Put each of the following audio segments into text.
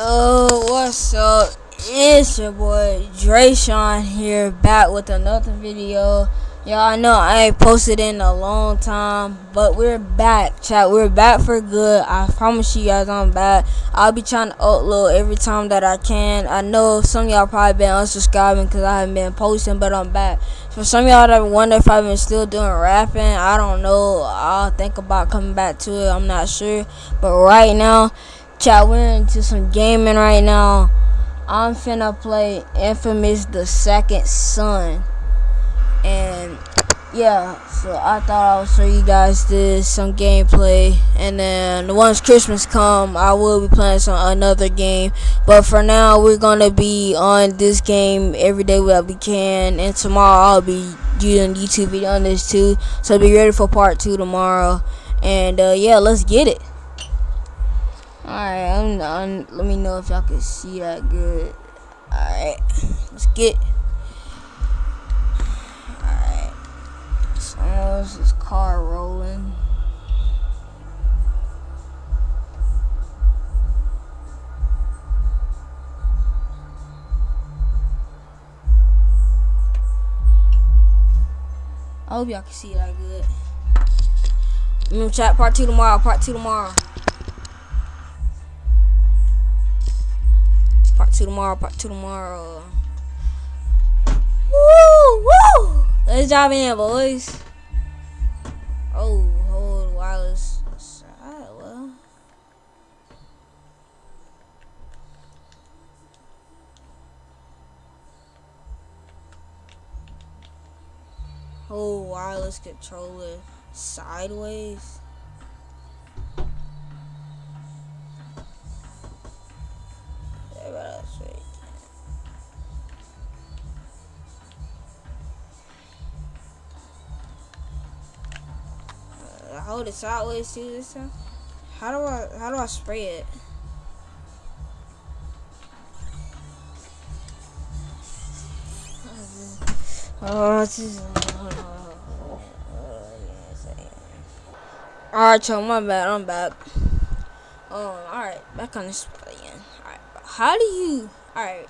Yo, what's up? It's your boy Drayshawn here, back with another video. Y'all know I ain't posted in a long time, but we're back, chat. We're back for good. I promise you guys I'm back. I'll be trying to upload every time that I can. I know some y'all probably been unsubscribing because I haven't been posting, but I'm back. For some y'all that wonder if I've been still doing rapping, I don't know. I'll think about coming back to it. I'm not sure, but right now, chat, we're into some gaming right now. I'm finna play Infamous the Second Son. And yeah so i thought i would show you guys this some gameplay. And then once christmas come i will be playing some another game. But for now we're gonna be on this game every day that we can. And tomorrow i'll be doing youtube video on this too. So be ready for part two tomorrow. And uh, yeah let's get it alright I'm, I'm, let me know if y'all can see that good alright let's get Alright, How's this car rolling? I hope y'all can see that good. Remember chat part two tomorrow, part two tomorrow. Two tomorrow, part two tomorrow. Woo! Woo! Let's dive in, boys. Oh, hold wireless side. Well. Hold wireless controller sideways. Hold it sideways too this time? How do I how do I spray it? Oh, this is. Alright, so my bad. I'm back. Um, alright, back on the again. Alright, how do you. Alright,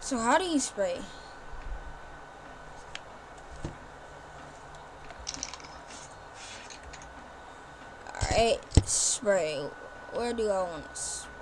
so how do you spray? Alright, spray. Where do I want to spray?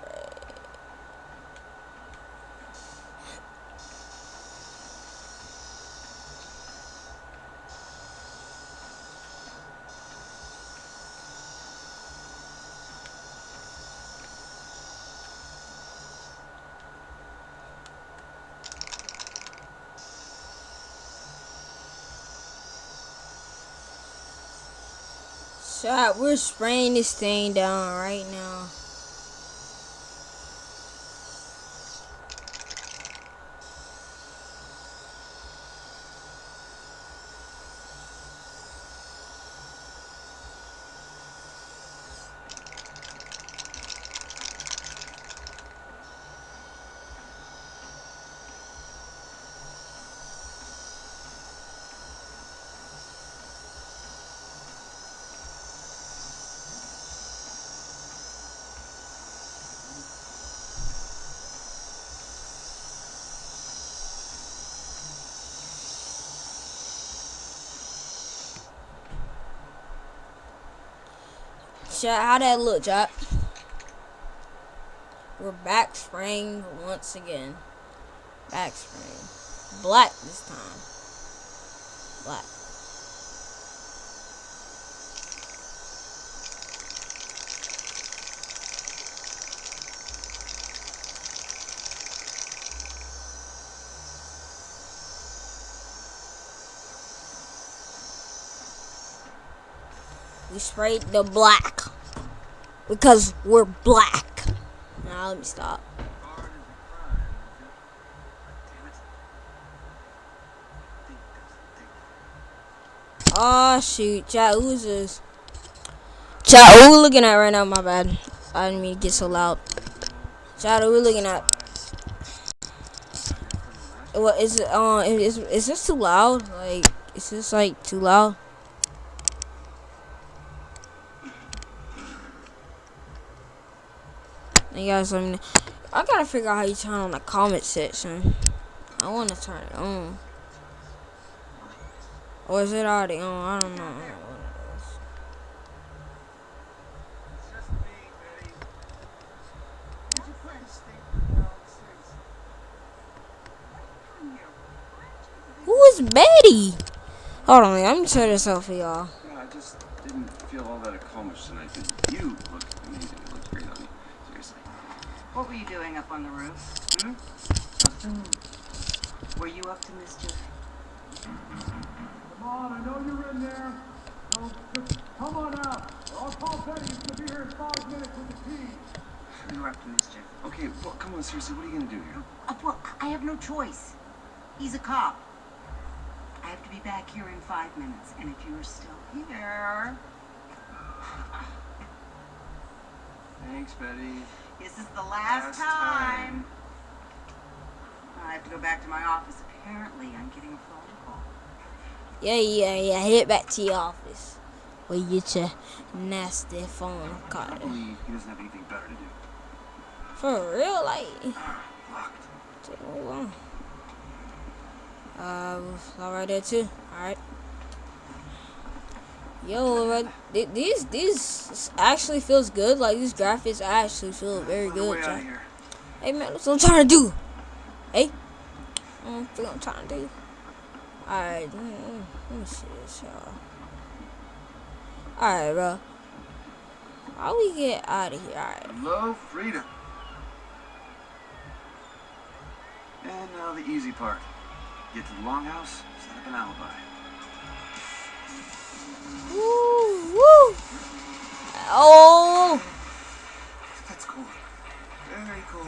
Shot. We're spraying this thing down right now. Chat, how that look, chat? We're back spraying once again. Back spraying. Black this time. Black. We sprayed the black. Because we're black. Now let me stop. Oh shoot? Chat, who we looking at right now? My bad. I didn't mean to get so loud. We looking at? What is it? Uh, is is this too loud? Like, is this like too loud? You guys let me know. I gotta figure out how you turn on the comment section. I want to turn it on. Or is it already on? I don't know. Who is Betty? Hold on, let me turn this off for y'all. Yeah, I just didn't feel all that accomplished tonight. You look amazing. What were you doing up on the roof? Hmm? Were you up to mischief? Come on, I know you're in there. No, just come on out. I'll call Betty. He's gonna be here in five minutes with the key. You were up to mischief. Okay, well, come on, seriously. What are you gonna do here? Uh, well, I have no choice. He's a cop. I have to be back here in five minutes, and if you're still here, Thanks, Betty. This is the last, Last time. time. I have to go back to my office. Apparently, I'm getting a phone call. Yeah, yeah, yeah. Head back to your office. Where you get your nasty phone I call. believe he doesn't have anything better to do. For real, like. Locked. Take a long. Uh, all right there too. All right. Yo, th- these these actually feels good. Like these graphics actually feel very good. way out Jack. of here. Hey man, that's what I'm trying to do. Hey, mm, don't think I'm trying to do. Alright, let me, let me see this, y'all. Alright, bro. How we get out of here? Alright. Hello, freedom. And now the easy part. Get to the longhouse, set up an alibi. Woo, woo. Oh, That's cool. Very cool.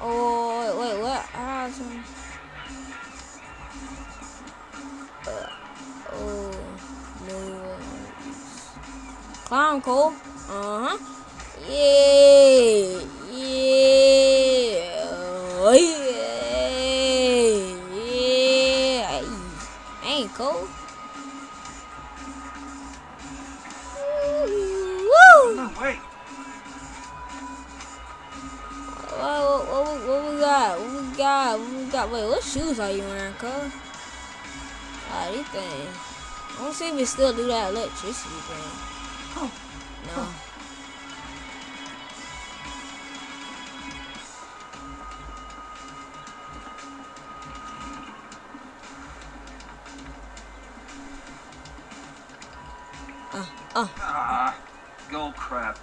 oh, wait, wait, what? Ah, some- Uh, oh, no. Clown Cole. Uh huh. Got? We got? Wait, what shoes are you wearing, cuz? Ah, these things. I want to see if we still do that electricity thing. Oh. No. Uh, uh. Ah, go crap.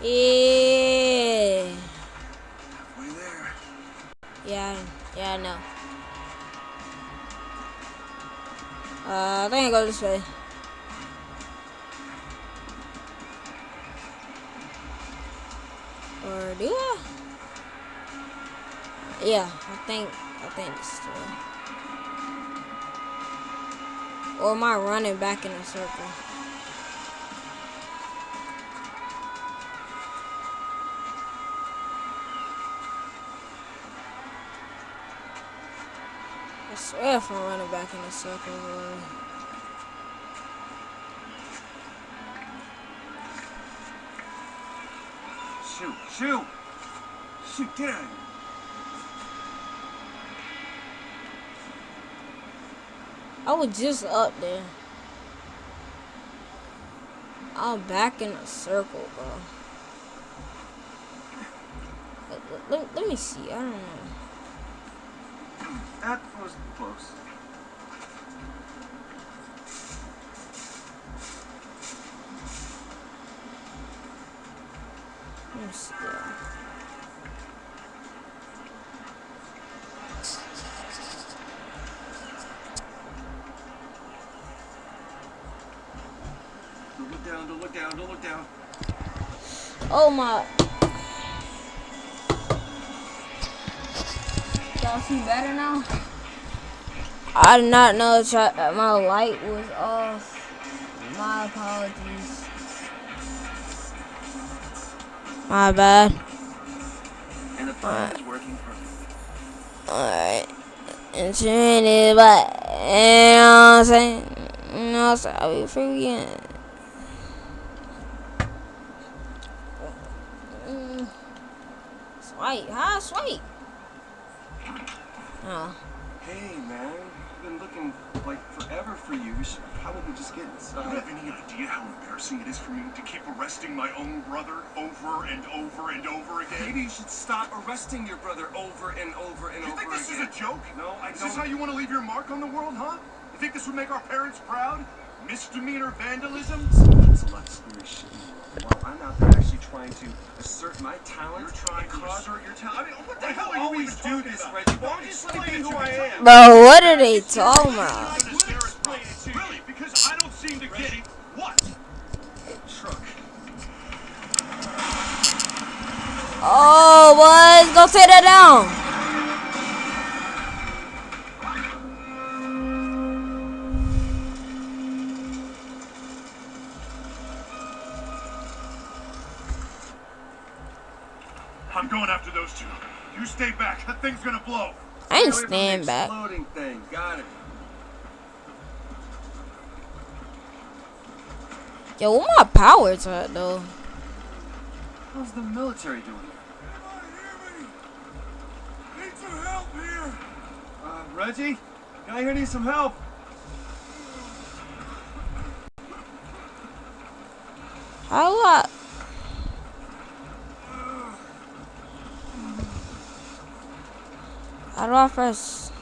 Yeah. Halfway there. Yeah, yeah, I know. Uh, I think I go this way. Or do I? Yeah, I think I think it's the way. Or am I running back in a circle? I swear if I'm running back in a circle, boy. Shoot, shoot! Shoot, get out of here. I was just up there. I'm back in a circle, bro. Let- let, let me see. I don't know. Look down, don't look down. Oh my. Y'all see better now? I did not know that that my light was off. My apologies. My bad. And the plan is working perfect. Alright. And turn it back. You know what I'm saying? You know outside. We freaking. Mm. Swipe, huh? Swipe. Oh. Hey, man. I've been looking like forever for you. We should probably just get Do you have any idea how embarrassing it is for me to keep arresting my own brother over and over and over again? Maybe you should stop arresting your brother over and over and over. again. You over think this again. is a joke? No, I Is don't. this how you want to leave your mark on the world, huh? You think this would make our parents proud? Misdemeanor vandalism? That's a lot of scary shit. While I'm out there actually trying to assert my talent You're trying to assert your talent. I mean, what the I hell are you always do this, about? Reggie. Why don't you just let me be who I am? Bro, what are they talking about? I would explain it to you. Really? Because I don't seem to get it. What? Truck. Oh, boys, go take that down. I'm going after those two. You stay back. That thing's gonna blow. I ain't Stay away the stand back. Exploding thing. Got it. Yo, what my powers at though? How's the military doing? Need some help here. Uh, Reggie, guy here needs some help. How do I? Do I press?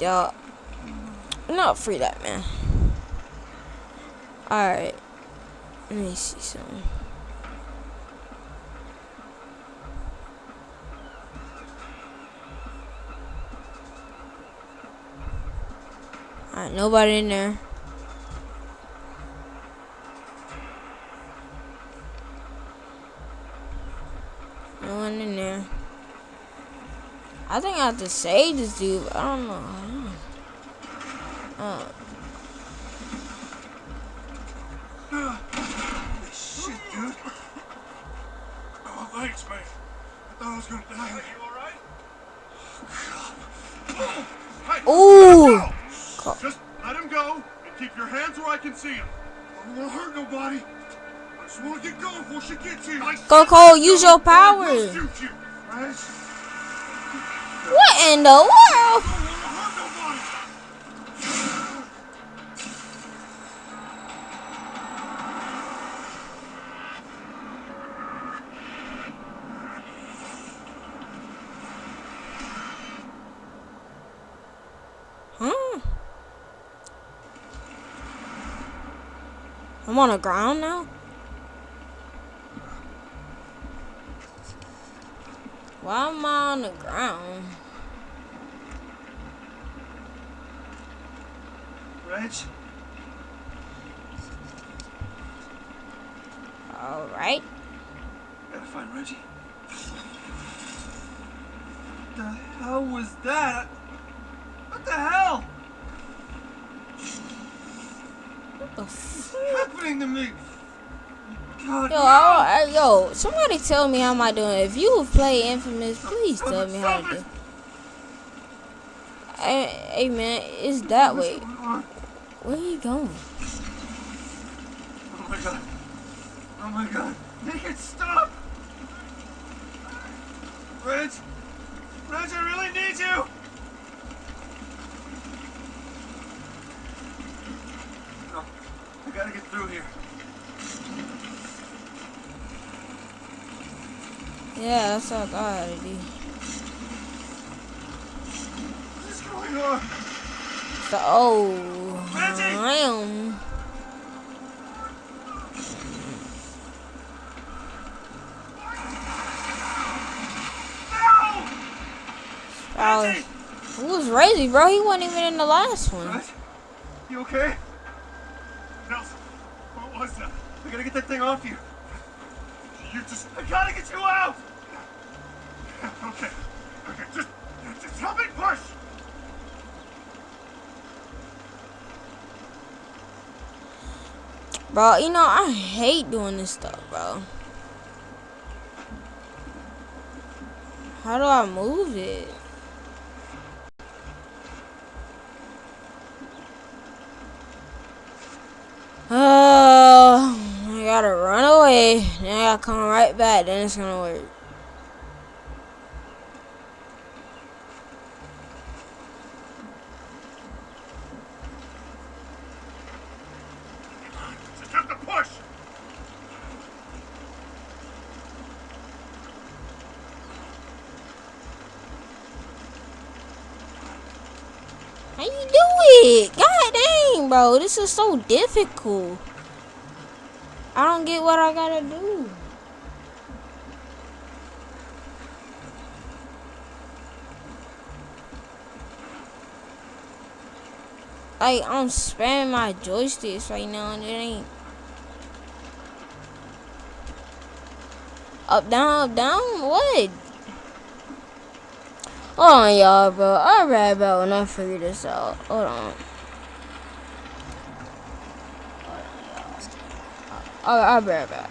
Yo, not free that man. All right, let me see something. All right, nobody in there. I think I have to save this dude. I don't know. I don't know. Uh, Shit, dude. Oh, thanks, man. I thought I was gonna die. You alright? Hey, Ooh. let. Just let him go and keep your hands where I can see him. I don't want to hurt nobody. I just want to get going before she gets here. Go, Cole, use your or what in the world? Huh? I'm on the ground now? Why am I on the ground? Reg, Alright. gotta find Reggie. What the hell was that? What the hell? What the f- What's happening to me? Yo! I, I- yo, somebody tell me how am I doing. If you play Infamous, please tell me how to do. Hey, hey man, it's that way. What's going on? Where you going? Oh my god. Oh my god. Make it stop! Reg! Reg, I really need you! No, I gotta get through here. Yeah, that's what I thought I had to. What's going on? The oh! I. No! Oh, who was Razy, bro? He wasn't even in the last one. Reg, you okay? Delsin, what was that? I gotta get that thing off you. You just I gotta get you out! okay. Okay, just, just help me push! Bro, you know, I hate doing this stuff, bro. How do I move it? Oh, I gotta run away. Then I gotta come right back. Then it's gonna work. It? God dang, bro. This is so difficult. I don't get what I gotta do. Like, I'm spamming my joysticks right now and it ain't. Up, down, up, down? What? Hold on, y'all, bro. I'll be right back when I figure this out. Hold on. I'll, I'll be right back.